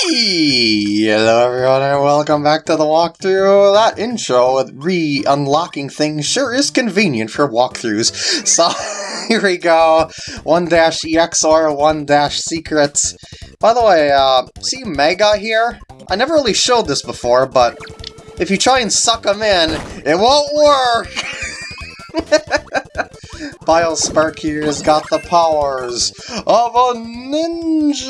Hello everyone and welcome back to the walkthrough. That intro with re-unlocking things sure is convenient for walkthroughs. So here we go. 1-EX or 1-Secrets. By the way, uh, see Mega here? I never really showed this before, but if you try and suck them in, it won't work! Biospark here has got the powers of a ninja!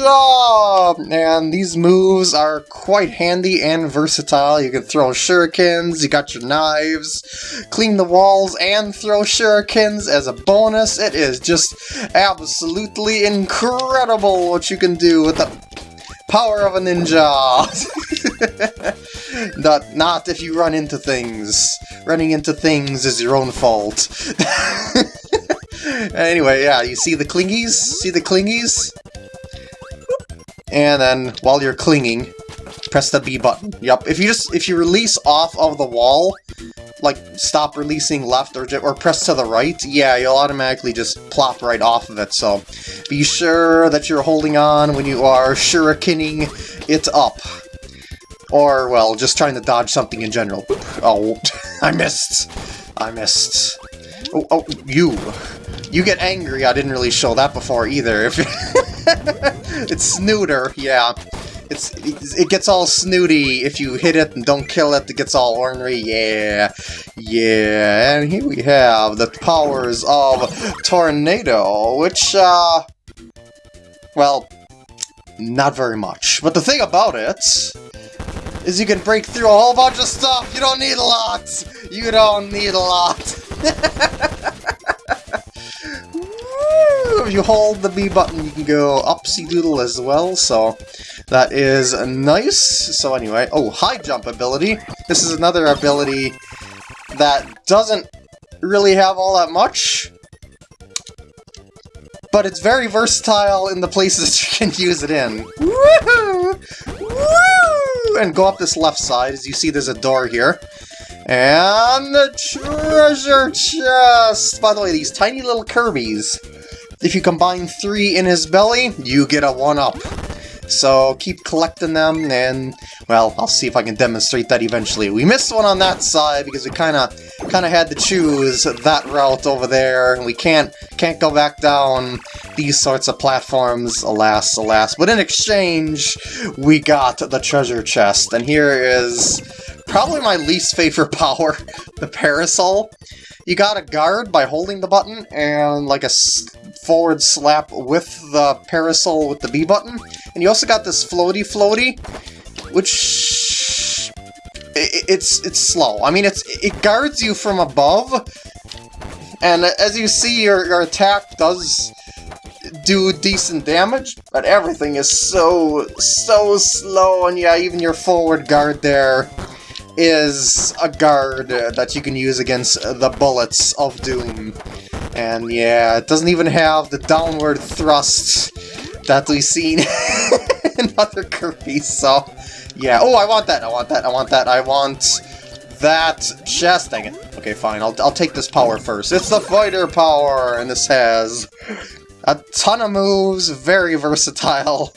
And these moves are quite handy and versatile. You can throw shurikens, you got your knives, clean the walls, and throw shurikens as a bonus. It is just absolutely incredible what you can do with the power of a ninja! not, not if you run into things. Running into things is your own fault. anyway, yeah, you see the clingies? See the clingies? And then, while you're clinging, press the B button. Yep, if you just, if you release off of the wall, like, stop releasing left or, or press to the right, yeah, you'll automatically just plop right off of it, so be sure that you're holding on when you are shurikening it up. Or, well, just trying to dodge something in general. Oh, I missed. I missed. Oh, oh, you. You get angry. I didn't really show that before either. It's snooter, yeah. It's it gets all snooty if you hit it and don't kill it. It gets all ornery. Yeah, yeah. And here we have the powers of Tornado, which uh, well, not very much. But the thing about it is you can break through a whole bunch of stuff. You don't need a lot. You don't need a lot. if you hold the B button, you can go upsy doodle as well, so that is nice. So anyway, oh, high jump ability. This is another ability that doesn't really have all that much, but it's very versatile in the places you can use it in. Woohoo! Woo! And go up this left side, as you see there's a door here. And the treasure chest! By the way, these tiny little Kirby's. If you combine three in his belly, you get a 1-up. So keep collecting them, and, well, I'll see if I can demonstrate that eventually. We missed one on that side because we kind of kind of had to choose that route over there, and we can't can't go back down these sorts of platforms, alas, alas. But in exchange, we got the treasure chest, and here is probably my least favorite power, the parasol. You got a guard by holding the button, and like a forward slap with the parasol with the B button. And you also got this floaty floaty, which it's it's slow. I mean, it's it guards you from above, and as you see, your your attack does do decent damage, but everything is so so slow, and yeah, even your forward guard there is a guard that you can use against the bullets of Doom. And yeah, it doesn't even have the downward thrust that we've seen in other Kirby, so... Yeah, oh, I want that, I want that, I want that, I want that chest. Dang it. Okay, fine, I'll, I'll take this power first. It's the fighter power, and this has a ton of moves, very versatile.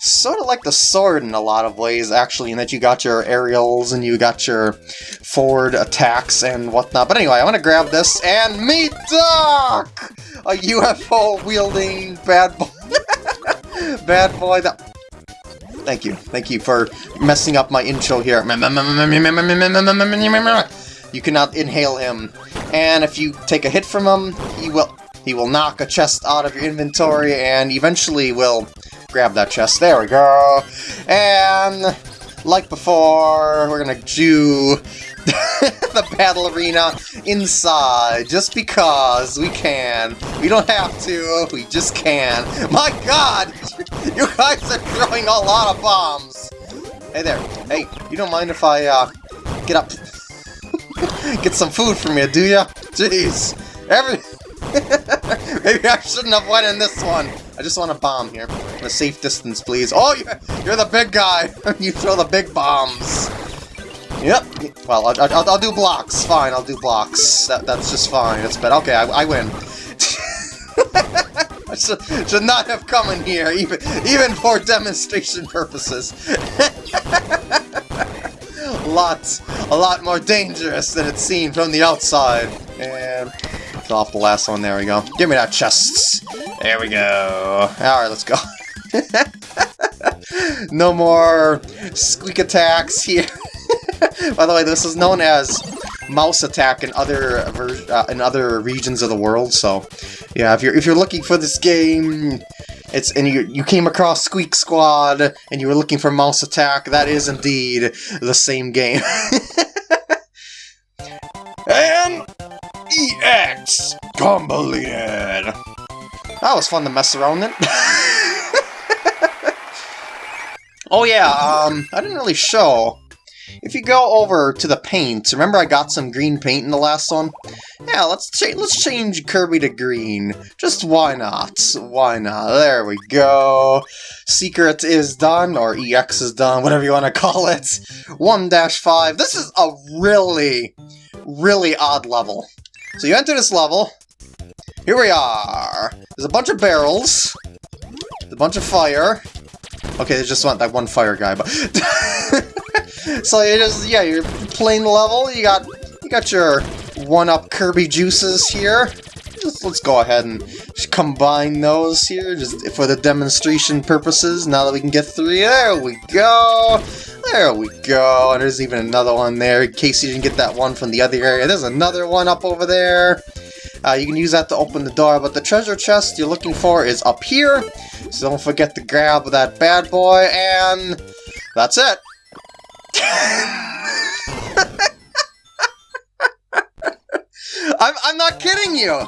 Sort of like the sword in a lot of ways, actually, in that you got your aerials and you got your forward attacks and whatnot. But anyway, I want to grab this and meet Doc! A UFO-wielding bad boy. bad boy that... Thank you. Thank you for messing up my intro here. You cannot inhale him. And if you take a hit from him, he will he will knock a chest out of your inventory and eventually will grab that chest. There we go. And like before, we're gonna do the battle arena inside, just because we can. We don't have to, we just can. My god! You guys are throwing a lot of bombs! Hey there. Hey, you don't mind if I, uh, get up... get some food from you, do ya? Jeez. Every... Maybe I shouldn't have went in this one. I just want a bomb here. A safe distance, please. Oh, you're the big guy. you throw the big bombs. Yep. Well, I'll, I'll, I'll, do blocks. Fine, I'll do blocks. That, that's just fine. That's better. Okay, I, I win. I should, should not have come in here, even, even for demonstration purposes. a lot, a lot more dangerous than it seemed from the outside. And off the last one, there we go. Give me that chest. There we go. Alright, let's go. no more squeak attacks here. By the way, this is known as mouse attack in other uh, in other regions of the world. So, yeah, if you're if you're looking for this game, it's and you you came across Squeak Squad and you were looking for mouse attack, that is indeed the same game. and EX completed. That was fun to mess around in. oh yeah, um, I didn't really show if you go over to the paint, remember I got some green paint in the last one? Yeah, let's cha let's change Kirby to green. Just why not? Why not? There we go. Secret is done, or EX is done, whatever you want to call it. 1-5. This is a really, really odd level. So you enter this level. Here we are. There's a bunch of barrels. A bunch of fire. Okay, there's just one, that one fire guy, but... so you just, yeah, you're playing the level, you got, you got your one-up Kirby juices here. Just, let's go ahead and combine those here, just for the demonstration purposes, now that we can get three. There we go! There we go, and there's even another one there, in case you didn't get that one from the other area. There's another one up over there. Uh, you can use that to open the door, but the treasure chest you're looking for is up here. So don't forget to grab that bad boy, and that's it. I'm, I'm not kidding you!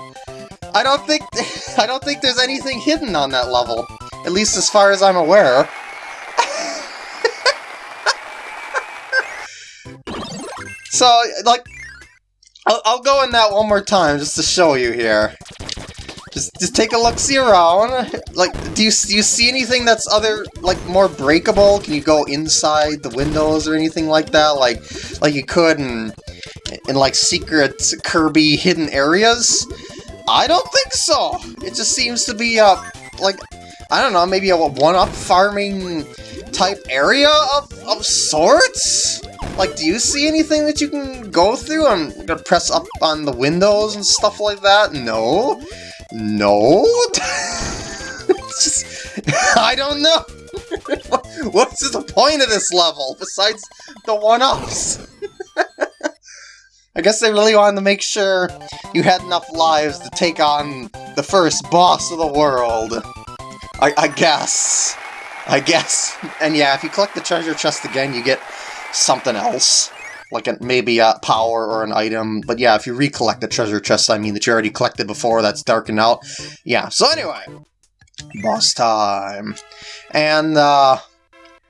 I don't think I don't think there's anything hidden on that level. At least as far as I'm aware. so, like, I'll, I'll go in that one more time just to show you here. Just, just take a look-see around. Like, do you, do you see anything that's other, like, more breakable? Can you go inside the windows or anything like that? Like, like you could in, in like, secret Kirby hidden areas? I don't think so. It just seems to be, uh, like, I don't know, maybe a one-up farming type area of, of sorts? Like, do you see anything that you can go through? I'm gonna press up on the windows and stuff like that? No? No? just, I don't know. What's the point of this level, besides the one-ups? I guess they really wanted to make sure you had enough lives to take on the first boss of the world. I, I guess. I guess. And yeah, if you collect the treasure chest again, you get something else like a, maybe a power or an item. But yeah, if you recollect the treasure chest, I mean, that you already collected before, that's darkened out. Yeah, so anyway, boss time. And, uh,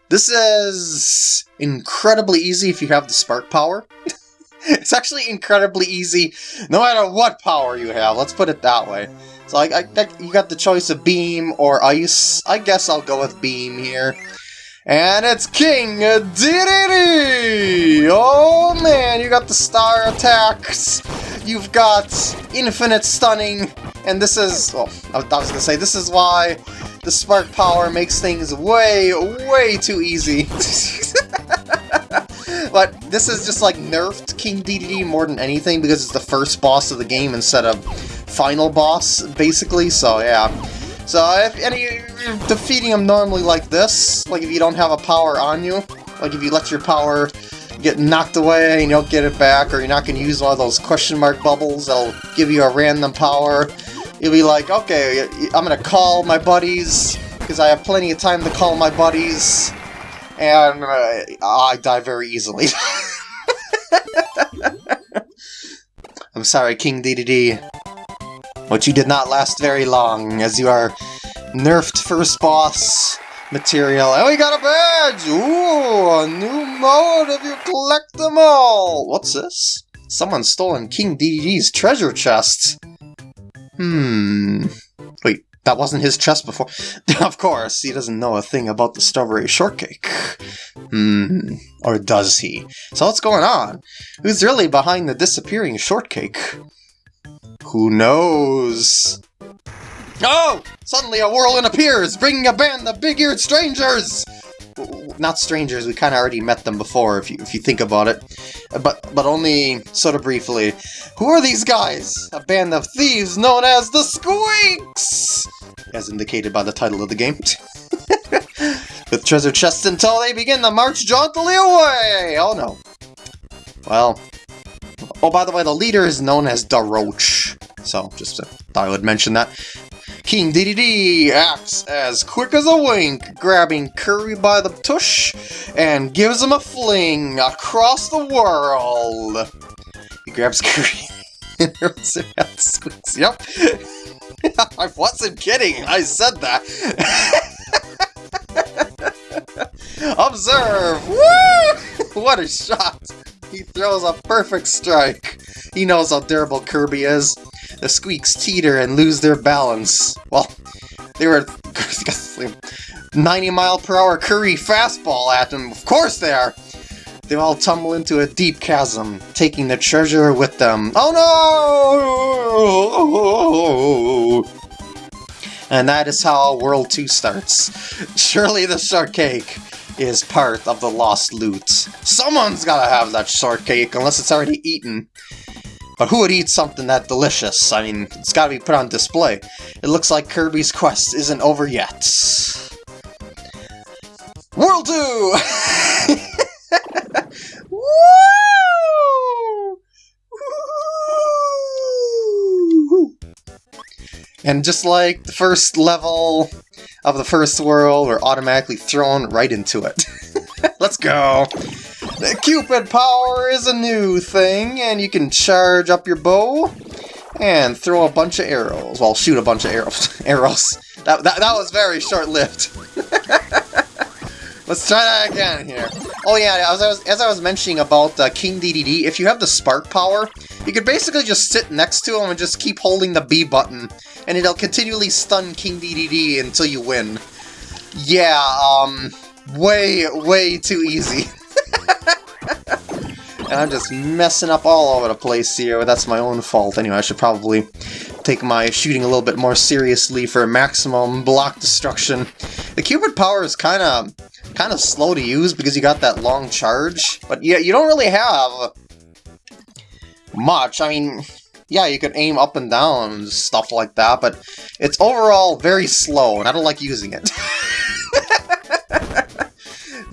this is incredibly easy if you have the spark power. it's actually incredibly easy no matter what power you have, let's put it that way. So I, I, you got the choice of beam or ice. I guess I'll go with beam here. And it's King Dedede! Oh man, you got the star attacks, you've got infinite stunning, and this is, well, I was gonna say, this is why the spark power makes things way, way too easy. but this is just like nerfed King Dedede more than anything because it's the first boss of the game instead of final boss, basically, so yeah. So if any defeating them normally like this, like if you don't have a power on you, like if you let your power get knocked away and you don't get it back, or you're not going to use one of those question mark bubbles that'll give you a random power, you'll be like, okay, I'm going to call my buddies, because I have plenty of time to call my buddies, and uh, I die very easily. I'm sorry, King Dedede. But you did not last very long, as you are nerfed first boss material. And we got a badge! Ooh, a new mode if you collect them all! What's this? Someone's stolen King Dedede's treasure chest. Hmm... Wait, that wasn't his chest before. of course, he doesn't know a thing about the strawberry shortcake. Hmm, or does he? So what's going on? Who's really behind the disappearing shortcake? Who knows? Oh! Suddenly a whirlwind appears, bringing a band of big-eared strangers! Not strangers, we kind of already met them before, if you, if you think about it. But, but only sort of briefly. Who are these guys? A band of thieves known as the Squeaks! As indicated by the title of the game. With treasure chests until they begin to march jauntily away! Oh no. Well. Oh, by the way, the leader is known as Daroach. So, just thought I would mention that. King Dedede acts as quick as a wink, grabbing Kirby by the tush and gives him a fling across the world. He grabs Kirby and hurls him at Squeaks. Yep. I wasn't kidding. I said that. Observe! Woo! What a shot! He throws a perfect strike. He knows how durable Kirby is the squeaks teeter and lose their balance. Well, they were 90 mile per hour Kirby fastball at them. Of course they are! They all tumble into a deep chasm, taking the treasure with them. Oh no! And that is how World 2 starts. Surely the shortcake is part of the lost loot. Someone's gotta have that shortcake, unless it's already eaten. But who would eat something that delicious? I mean, it's gotta be put on display. It looks like Kirby's quest isn't over yet. World 2! Woo! Woo! And just like the first level of the first world, we're automatically thrown right into it. Let's go! The Cupid power is a new thing, and you can charge up your bow and throw a bunch of arrows. Well, shoot a bunch of arrows. arrows. That, that, that was very short-lived. Let's try that again here. Oh yeah, as I was, as I was mentioning about uh, King Dedede, if you have the spark power, you could basically just sit next to him and just keep holding the B button, and it'll continually stun King Dedede until you win. Yeah, um, way, way too easy. and I'm just messing up all over the place here, but that's my own fault. Anyway, I should probably take my shooting a little bit more seriously for maximum block destruction. The Cupid power is kind of kind of slow to use because you got that long charge, but yeah, you don't really have much. I mean, yeah, you can aim up and down and stuff like that, but it's overall very slow, and I don't like using it.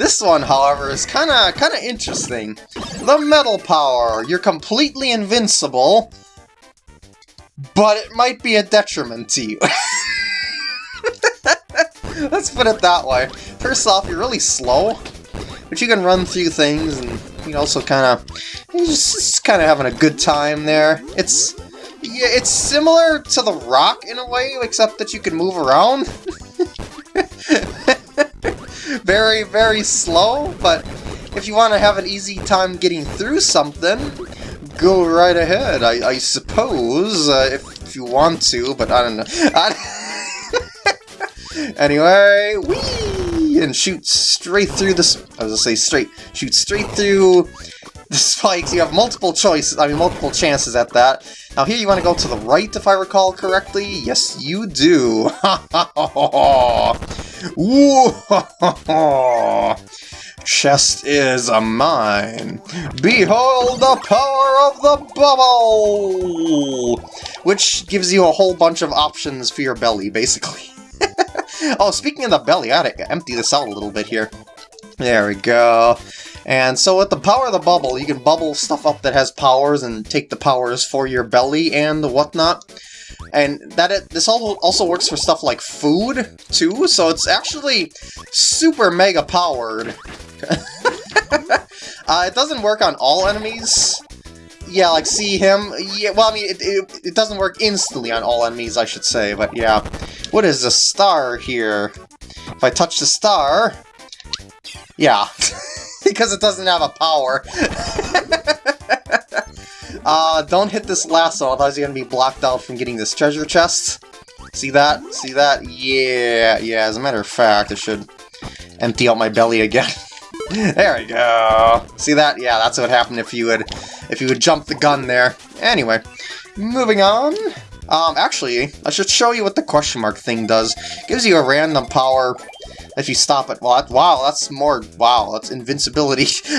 This one, however, is kinda kinda interesting. The Metal Power. You're completely invincible, but it might be a detriment to you. Let's put it that way. First off, you're really slow, but you can run through things, and you also kind of just, just kind of having a good time there. It's yeah, it's similar to the Rock in a way, except that you can move around. very, very slow, but if you want to have an easy time getting through something, go right ahead, I, I suppose, uh, if, if, you want to, but I don't know. I... anyway, whee! And shoot straight through this. I was gonna say straight. Shoot straight through the spikes. You have multiple choices, I mean multiple chances at that. Now here you want to go to the right, if I recall correctly. Yes, you do. Chest is a mine. Behold the power of the bubble! Which gives you a whole bunch of options for your belly, basically. oh, speaking of the belly, I gotta empty this out a little bit here. There we go. And so with the power of the bubble, you can bubble stuff up that has powers and take the powers for your belly and whatnot. And that it, this also works for stuff like food, too, so it's actually super mega powered. uh, it doesn't work on all enemies. Yeah, like, see him? Yeah, well, I mean, it, it, it doesn't work instantly on all enemies, I should say, but yeah. What is the star here? If I touch the star... Yeah. because it doesn't have a power. Uh, don't hit this lasso, otherwise you're gonna be blocked out from getting this treasure chest. See that? See that? Yeah, yeah, as a matter of fact, I should empty out my belly again. there we go. See that? Yeah, that's what happened if you would if you would jump the gun there. Anyway, moving on. Um, actually, I should show you what the question mark thing does. gives you a random power if you stop it. Well, wow, that's more... Wow, that's invincibility.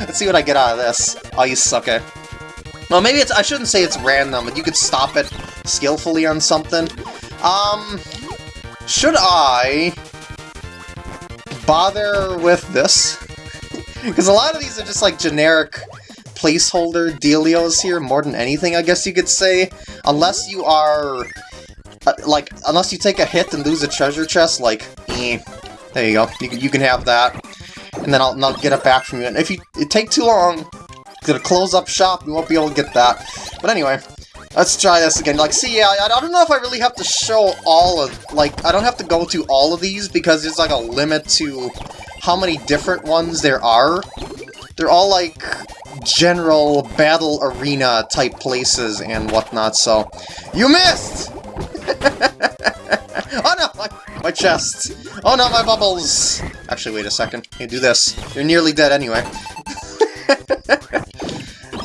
Let's see what I get out of this. Oh, you suck it. Well, maybe it's... I shouldn't say it's random, but you could stop it skillfully on something. Um... Should I... bother with this? Because a lot of these are just like generic placeholder dealios here, more than anything, I guess you could say. Unless you are... Uh, like, unless you take a hit and lose a treasure chest, like, eh, there you go. You can, you can have that and then I'll, I'll get it back from you. And if you take too long, gonna close up shop, you won't be able to get that. But anyway, let's try this again. Like, see, yeah, I, I don't know if I really have to show all of, like, I don't have to go to all of these because there's like a limit to how many different ones there are. They're all like general battle arena type places and whatnot, so you missed! oh no, my, my chest! Oh no, my bubbles! Actually, wait a second. You do this. You're nearly dead anyway.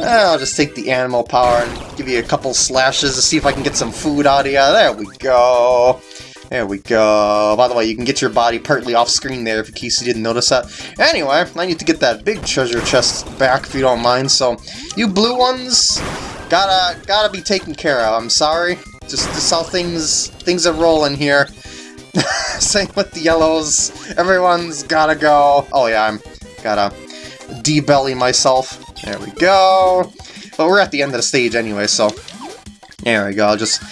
Ah, I'll just take the animal power and give you a couple slashes to see if I can get some food out of you. There we go. There we go. By the way, you can get your body partly off screen there in case you didn't notice that. Anyway, I need to get that big treasure chest back if you don't mind, so you blue ones gotta gotta be taken care of. I'm sorry. Just, just how things things are rolling here. Same with the yellows. Everyone's gotta go. Oh yeah, I'm gotta debelly myself. There we go. But we're at the end of the stage anyway, so there we go. Just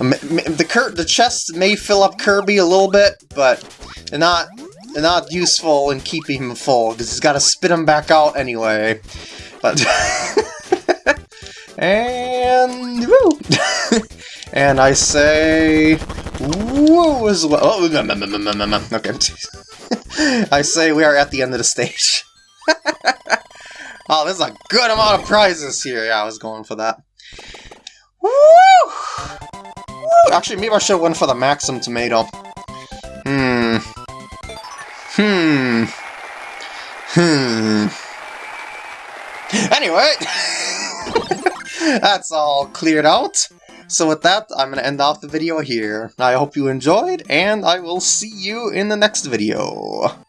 um, the cur the chest may fill up Kirby a little bit, but not not useful in keeping him full because he's got to spit him back out anyway. But and. and I say woo as well. Oh, okay. I say we are at the end of the stage. oh, there's a good amount of prizes here. Yeah, I was going for that. Woo! Woo! Actually, maybe I should have went for the Maxim Tomato. Hmm. Hmm. Hmm. Anyway, that's all cleared out. So with that, I'm going to end off the video here. I hope you enjoyed, and I will see you in the next video.